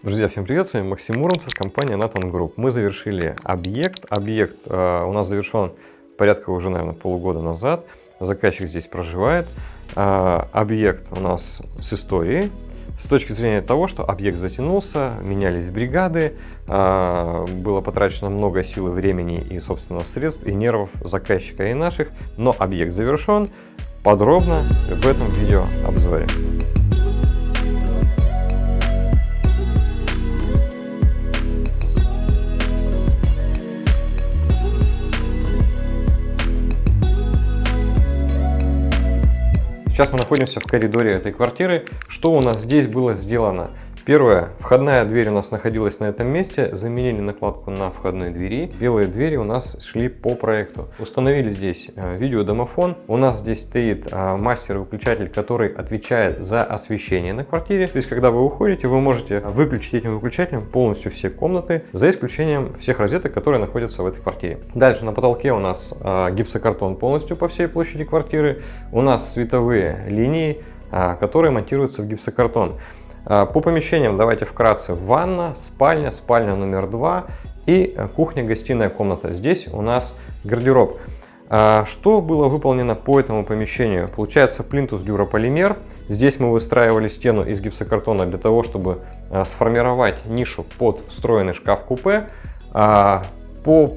Друзья, всем привет, с вами Максим Муромцев, компания Nathan Group. Мы завершили объект. Объект э, у нас завершен порядка уже, наверное, полугода назад. Заказчик здесь проживает. Э, объект у нас с историей. С точки зрения того, что объект затянулся, менялись бригады, э, было потрачено много сил и времени и, собственно, средств и нервов заказчика и наших, но объект завершен. Подробно в этом видео обзоре. Сейчас мы находимся в коридоре этой квартиры. Что у нас здесь было сделано? Первое, входная дверь у нас находилась на этом месте, заменили накладку на входной двери. Белые двери у нас шли по проекту. Установили здесь э, видеодомофон. У нас здесь стоит э, мастер-выключатель, который отвечает за освещение на квартире. То есть, когда вы уходите, вы можете выключить этим выключателем полностью все комнаты, за исключением всех розеток, которые находятся в этой квартире. Дальше на потолке у нас э, гипсокартон полностью по всей площади квартиры. У нас световые линии, которые монтируются в гипсокартон. А, по помещениям давайте вкратце. Ванна, спальня, спальня номер два и э, кухня-гостиная комната. Здесь у нас гардероб. А, что было выполнено по этому помещению? Получается плинтус дюрополимер. Здесь мы выстраивали стену из гипсокартона для того, чтобы э, сформировать нишу под встроенный шкаф-купе. А, по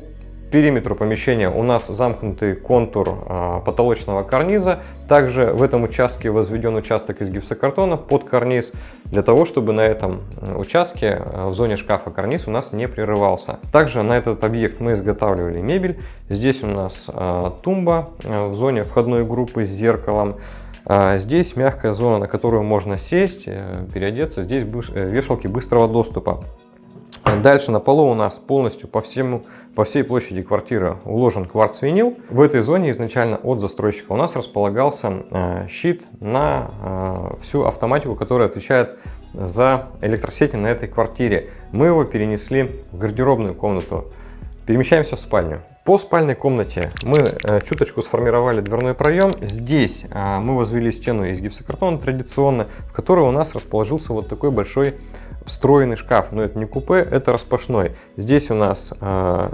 периметру помещения у нас замкнутый контур а, потолочного карниза. Также в этом участке возведен участок из гипсокартона под карниз, для того, чтобы на этом участке а, в зоне шкафа карниз у нас не прерывался. Также на этот объект мы изготавливали мебель. Здесь у нас а, тумба в зоне входной группы с зеркалом. Здесь мягкая зона, на которую можно сесть, э, переодеться. Здесь э, вешалки быстрого доступа. Дальше на полу у нас полностью по, всему, по всей площади квартиры уложен кварц-винил. В этой зоне изначально от застройщика у нас располагался э, щит на э, всю автоматику, которая отвечает за электросети на этой квартире. Мы его перенесли в гардеробную комнату. Перемещаемся в спальню. По спальной комнате мы э, чуточку сформировали дверной проем. Здесь мы возвели стену из гипсокартона традиционно, в которой у нас расположился вот такой большой встроенный шкаф, но это не купе, это распашной. Здесь у нас э,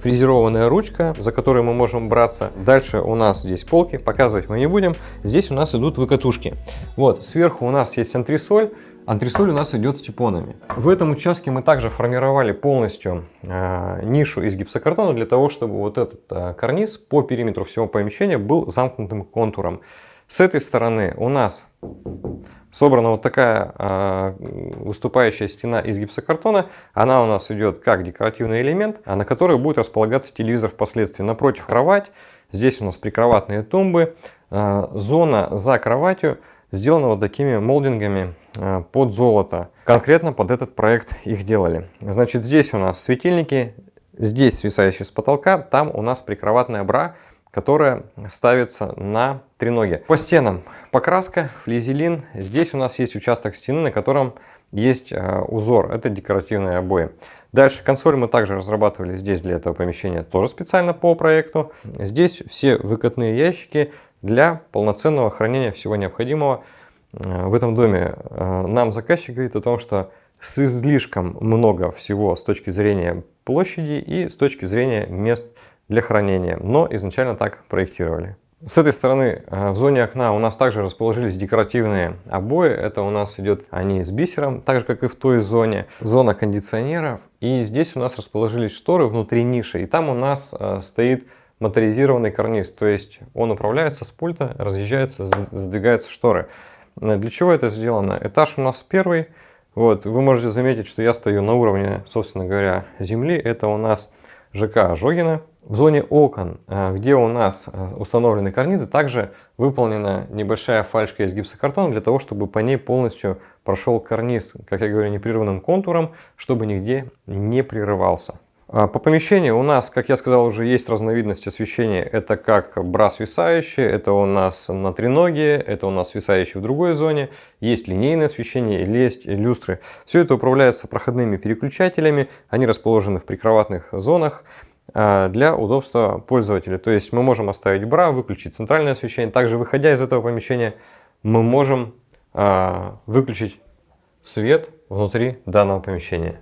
фрезерованная ручка, за которой мы можем браться. Дальше у нас здесь полки, показывать мы не будем. Здесь у нас идут выкатушки. Вот, сверху у нас есть антресоль. Антресоль у нас идет с типонами. В этом участке мы также формировали полностью э, нишу из гипсокартона для того, чтобы вот этот э, карниз по периметру всего помещения был замкнутым контуром. С этой стороны у нас собрана вот такая э, выступающая стена из гипсокартона. Она у нас идет как декоративный элемент, а на которой будет располагаться телевизор впоследствии. Напротив кровать, здесь у нас прикроватные тумбы. Э, зона за кроватью сделана вот такими молдингами э, под золото. Конкретно под этот проект их делали. Значит, здесь у нас светильники, здесь свисающие с потолка, там у нас прикроватная бра, которая ставится на треноги. По стенам покраска, флизелин. Здесь у нас есть участок стены, на котором есть э, узор. Это декоративные обои. Дальше консоль мы также разрабатывали здесь для этого помещения, тоже специально по проекту. Здесь все выкатные ящики для полноценного хранения всего необходимого. Э, в этом доме э, нам заказчик говорит о том, что с излишком много всего с точки зрения площади и с точки зрения мест для хранения, но изначально так проектировали. С этой стороны э, в зоне окна у нас также расположились декоративные обои. Это у нас идет они с бисером, так же как и в той зоне. Зона кондиционеров. И здесь у нас расположились шторы внутри ниши. И там у нас э, стоит моторизированный карниз. То есть он управляется с пульта, разъезжается, задвигаются шторы. Э, для чего это сделано? Этаж у нас первый. Вот, вы можете заметить, что я стою на уровне, собственно говоря, земли. Это у нас ЖК Ожогина. В зоне окон, э, где у нас э, установлены карнизы, также выполнена небольшая фальшка из гипсокартона для того, чтобы по ней полностью прошел карниз, как я говорю, непрерывным контуром, чтобы нигде не прерывался. А, по помещению у нас, как я сказал, уже есть разновидность освещения. Это как бра свисающий, это у нас на треноге, это у нас свисающий в другой зоне. Есть линейное освещение, есть люстры. Все это управляется проходными переключателями. Они расположены в прикроватных зонах для удобства пользователя. То есть мы можем оставить бра, выключить центральное освещение. Также выходя из этого помещения мы можем а, выключить свет внутри данного помещения.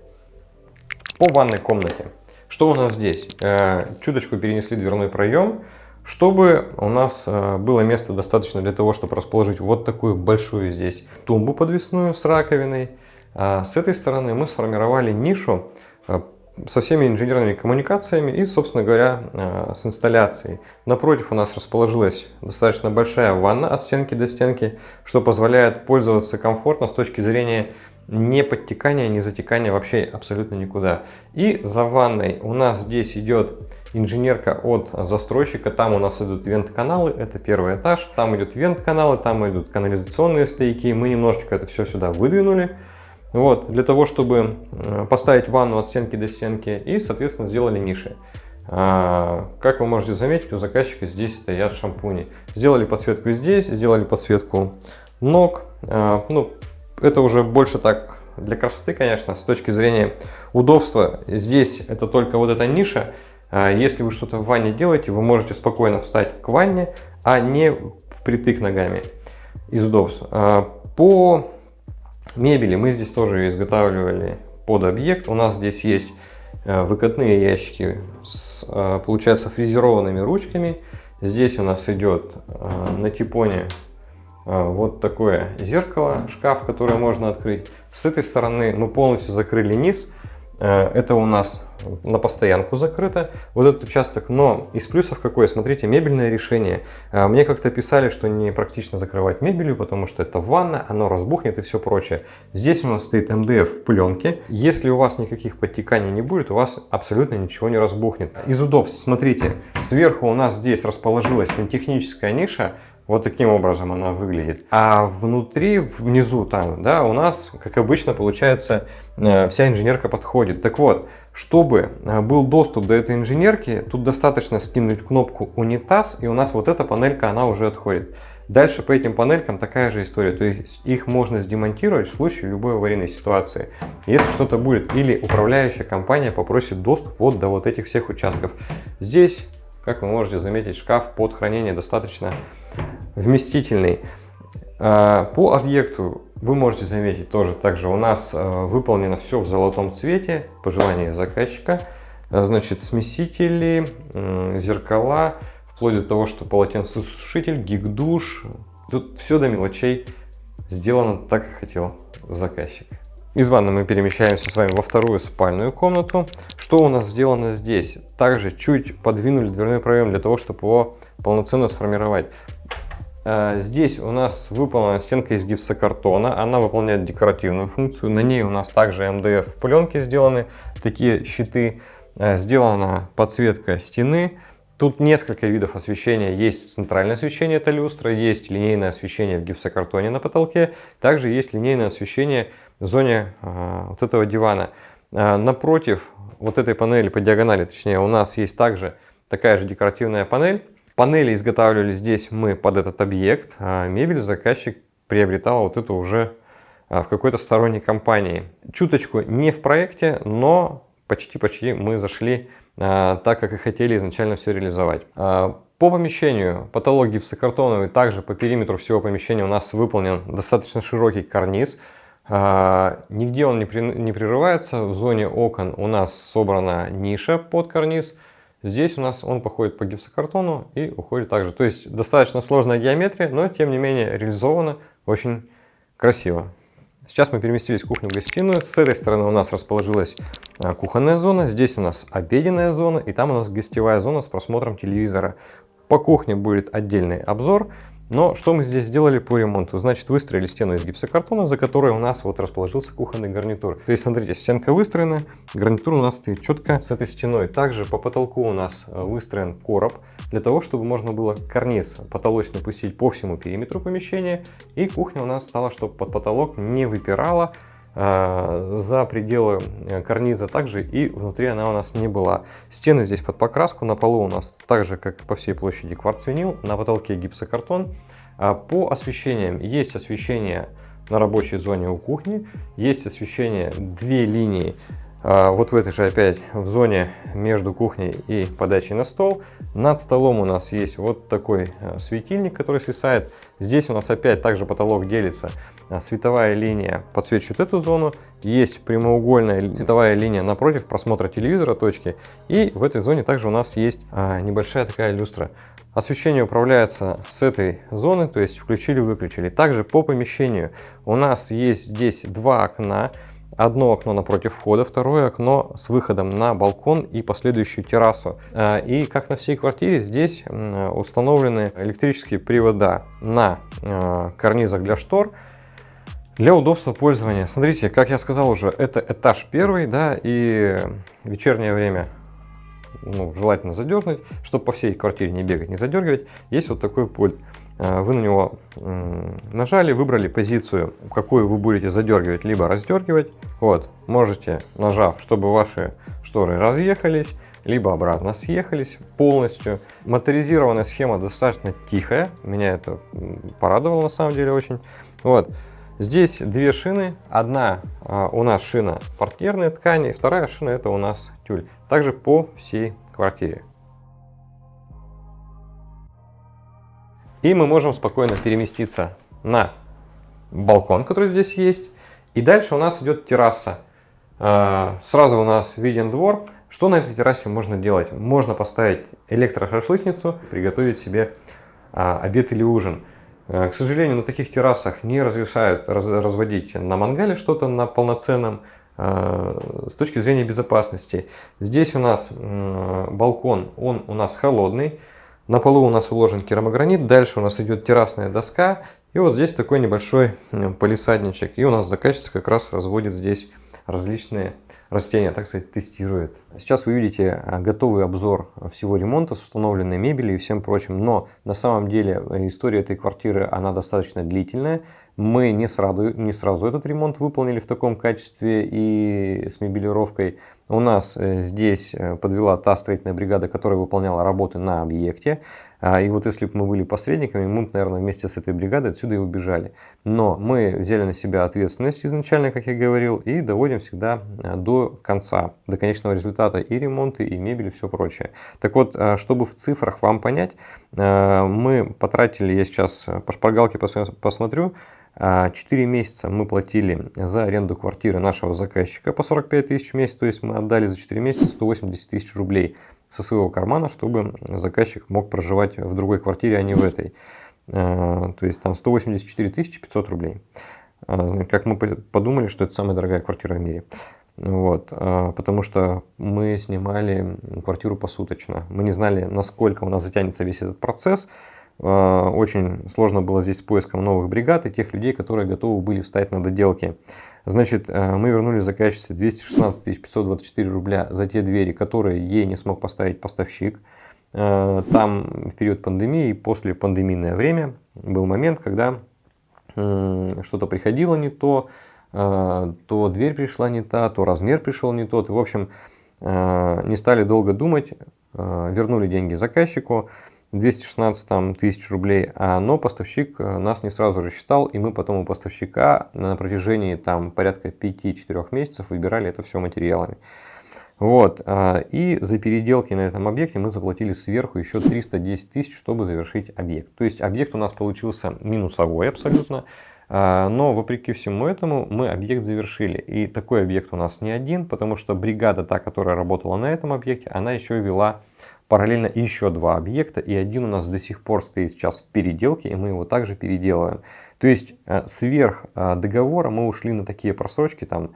По ванной комнате. Что у нас здесь? Э, чуточку перенесли дверной проем, чтобы у нас э, было места достаточно для того, чтобы расположить вот такую большую здесь тумбу подвесную с раковиной. А с этой стороны мы сформировали нишу э, со всеми инженерными коммуникациями и, собственно говоря, э, с инсталляцией. Напротив у нас расположилась достаточно большая ванна от стенки до стенки, что позволяет пользоваться комфортно с точки зрения не подтекания, не затекания вообще абсолютно никуда. И за ванной у нас здесь идет инженерка от застройщика. Там у нас идут вент-каналы, это первый этаж. Там идут вент-каналы, там идут канализационные стояки. Мы немножечко это все сюда выдвинули. Вот, для того, чтобы э, поставить ванну от стенки до стенки и, соответственно, сделали ниши. А, как вы можете заметить, у заказчика здесь стоят шампуни. Сделали подсветку здесь, сделали подсветку ног. А, ну, это уже больше так для красоты, конечно, с точки зрения удобства. Здесь это только вот эта ниша. А, если вы что-то в ванне делаете, вы можете спокойно встать к ванне, а не впритык ногами из удобства. По Мебели мы здесь тоже изготавливали под объект. У нас здесь есть э, выкатные ящики с, э, получается, фрезерованными ручками. Здесь у нас идет э, на типоне вот такое зеркало, шкаф, который можно открыть. С этой стороны мы полностью закрыли низ. Это у нас на постоянку закрыто, вот этот участок. Но из плюсов какой? Смотрите, мебельное решение. А, мне как-то писали, что не практично закрывать мебелью, потому что это ванна, оно разбухнет и все прочее. Здесь у нас стоит МДФ в пленке. Если у вас никаких подтеканий не будет, у вас абсолютно ничего не разбухнет. Из удобств, смотрите, сверху у нас здесь расположилась сантехническая ниша, вот таким образом она выглядит. А внутри, внизу там, да, у нас, как обычно, получается, э, вся инженерка подходит. Так вот, чтобы э, был доступ до этой инженерки, тут достаточно скинуть кнопку унитаз, и у нас вот эта панелька, она уже отходит. Дальше по этим панелькам такая же история, то есть их можно сдемонтировать в случае любой аварийной ситуации. Если что-то будет или управляющая компания попросит доступ вот до вот этих всех участков. Здесь как вы можете заметить, шкаф под хранение достаточно вместительный. А, по объекту вы можете заметить тоже также у нас а, выполнено все в золотом цвете, по желанию заказчика. А, значит, смесители, зеркала, вплоть до того, что полотенцесушитель, гиг-душ. Тут все до мелочей сделано так, как хотел заказчик. Из ванны мы перемещаемся с вами во вторую спальную комнату. Что у нас сделано здесь? Также чуть подвинули дверной проем для того, чтобы его полноценно сформировать. А, здесь у нас выполнена стенка из гипсокартона. Она выполняет декоративную функцию. На ней у нас также МДФ пленки сделаны, такие щиты. А, сделана подсветка стены. Тут несколько видов освещения. Есть центральное освещение, это люстра, есть линейное освещение в гипсокартоне на потолке, также есть линейное освещение в зоне э, вот этого дивана. Э, напротив вот этой панели по диагонали, точнее, у нас есть также такая же декоративная панель. Панели изготавливали здесь мы под этот объект, а мебель заказчик приобретал вот это уже в какой-то сторонней компании. Чуточку не в проекте, но почти-почти мы зашли так, как и хотели изначально все реализовать. По помещению потолок гипсокартоновый, также по периметру всего помещения у нас выполнен достаточно широкий карниз. А, нигде он не, при, не прерывается. В зоне окон у нас собрана ниша под карниз. Здесь у нас он походит по гипсокартону и уходит также. То есть достаточно сложная геометрия, но тем не менее реализована очень красиво. Сейчас мы переместились в кухню-гостиную. С этой стороны у нас расположилась а, кухонная зона. Здесь у нас обеденная зона. И там у нас гостевая зона с просмотром телевизора. По кухне будет отдельный обзор. Но что мы здесь сделали по ремонту? Значит, выстроили стену из гипсокартона, за которой у нас вот расположился кухонный гарнитур. То есть, смотрите, стенка выстроена, гарнитур у нас стоит четко с этой стеной. Также по потолку у нас э, выстроен короб, для того, чтобы можно было карниз потолочный пустить по всему периметру помещения. И кухня у нас стала, чтобы под потолок не выпирала, за пределы э, карниза также и внутри она у нас не была. Стены здесь под покраску, на полу у нас так же, как по всей площади кварцвинил, на потолке гипсокартон. А по освещениям есть освещение на рабочей зоне у кухни, есть освещение две линии а, вот в этой же опять в зоне между кухней и подачей на стол. Над столом у нас есть вот такой а, светильник, который свисает. Здесь у нас опять также потолок делится. А, световая линия подсвечивает эту зону. Есть прямоугольная световая линия напротив просмотра телевизора точки. И в этой зоне также у нас есть небольшая такая люстра. Освещение управляется с этой зоны, то есть включили-выключили. Также по помещению у нас есть здесь два окна. Одно окно напротив входа, второе окно с выходом на балкон и последующую террасу. А, и как на всей квартире, здесь установлены электрические привода на а, карнизах для штор. Для удобства пользования. Смотрите, как я сказал уже, это этаж первый, да, и вечернее время ну, желательно задернуть, чтобы по всей квартире не бегать, не задергивать. Есть вот такой пульт. А, вы на него нажали, выбрали позицию, какую вы будете задергивать, либо раздергивать. Вот, можете, нажав, чтобы ваши шторы разъехались, либо обратно съехались полностью. Моторизированная схема достаточно тихая, меня это порадовало на самом деле очень. Вот. Здесь две шины. Одна а, у нас шина портьерной ткани, вторая шина это у нас тюль. Также по всей квартире. И мы можем спокойно переместиться на балкон, который здесь есть. И дальше у нас идет терраса. А, сразу у нас виден двор. Что на этой террасе можно делать? Можно поставить электрошашлычницу, приготовить себе а, обед или ужин. Э, к сожалению, на таких террасах не разрешают раз, разводить на мангале что-то на полноценном э, с точки зрения безопасности. Здесь у нас балкон, он у нас холодный. На полу у нас уложен керамогранит, дальше у нас идет террасная доска. И вот здесь такой небольшой полисадничек. И у нас заказчица как раз разводит здесь различные растения, так сказать, тестирует. Сейчас вы видите а, готовый обзор всего ремонта с установленной мебелью и всем прочим, но на самом деле э, история этой квартиры, она достаточно длительная. Мы не сразу, не сразу этот ремонт выполнили в таком качестве и с мебелировкой. У нас э, здесь э, подвела та строительная бригада, которая выполняла работы на объекте. А, и вот если бы мы были посредниками, мы бы, наверное, вместе с этой бригадой отсюда и убежали. Но мы взяли на себя ответственность изначально, как я говорил, и доводим всегда а, до конца, до конечного результата и ремонты, и мебель, и все прочее. Так вот, чтобы в цифрах вам понять, мы потратили, я сейчас по шпаргалке посмотрю, 4 месяца мы платили за аренду квартиры нашего заказчика по 45 тысяч в месяц, то есть мы отдали за 4 месяца 180 тысяч рублей со своего кармана, чтобы заказчик мог проживать в другой квартире, а не в этой. Э, то есть там 184 500 рублей. Э, как мы подумали, что это самая дорогая квартира в мире. Вот, потому что мы снимали квартиру посуточно. Мы не знали, насколько у нас затянется весь этот процесс. Очень сложно было здесь с поиском новых бригад и тех людей, которые готовы были встать на доделки. Значит, э, мы вернули заказчице 216 524 рубля за те двери, которые ей не смог поставить поставщик. Э, там в период пандемии и после пандемийное время был момент, когда что-то приходило не то, э, то дверь пришла не та, то размер пришел не тот. в общем, не стали долго думать, вернули деньги заказчику. 216 там, тысяч рублей, а, но поставщик э, нас не сразу рассчитал, и мы потом у поставщика на протяжении там, порядка 5-4 месяцев выбирали это все материалами. Вот, а, и за переделки на этом объекте мы заплатили сверху еще 310 тысяч, чтобы завершить объект. То есть объект у нас получился минусовой абсолютно, а, но вопреки всему этому мы объект завершили. И такой объект у нас не один, потому что бригада, та, которая работала на этом объекте, она еще вела параллельно еще два объекта, и один у нас до сих пор стоит сейчас в переделке, и мы его также переделываем. То есть э, сверх э, договора мы ушли на такие просрочки, там,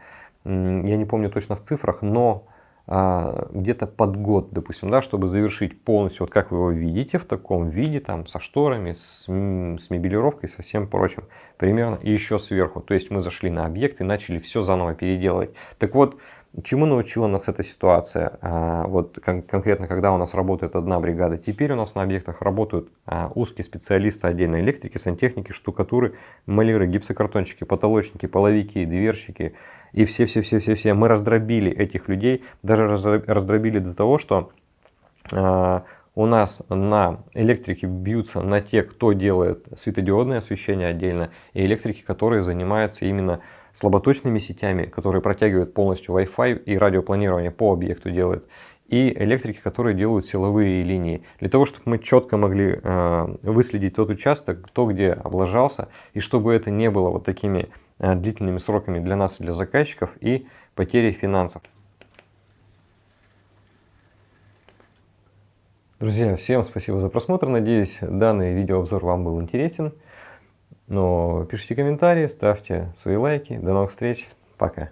я не помню точно в цифрах, но э, где-то под год, допустим, да, чтобы завершить полностью, вот как вы его видите, в таком виде, там, со шторами, с, с мебелировкой, со всем прочим, примерно, и еще сверху. То есть мы зашли на объект и начали все заново переделывать. Так вот, Чему научила нас эта ситуация? А, вот конкретно, когда у нас работает одна бригада, теперь у нас на объектах работают а, узкие специалисты отдельно электрики, сантехники, штукатуры, маляры, гипсокартончики, потолочники, половики, дверщики и все-все-все-все-все. Мы раздробили этих людей, даже раздробили до того, что а, у нас на электрике бьются на те, кто делает светодиодное освещение отдельно, и электрики, которые занимаются именно слаботочными сетями, которые протягивают полностью Wi-Fi и радиопланирование по объекту делают, и электрики, которые делают силовые линии. Для того, чтобы мы четко могли э, выследить тот участок, то, где облажался, и чтобы это не было вот такими э, длительными сроками для нас для заказчиков и потери финансов. Друзья, всем спасибо за просмотр. Надеюсь, данный видеообзор вам был интересен. Но пишите комментарии, ставьте свои лайки. До новых встреч. Пока.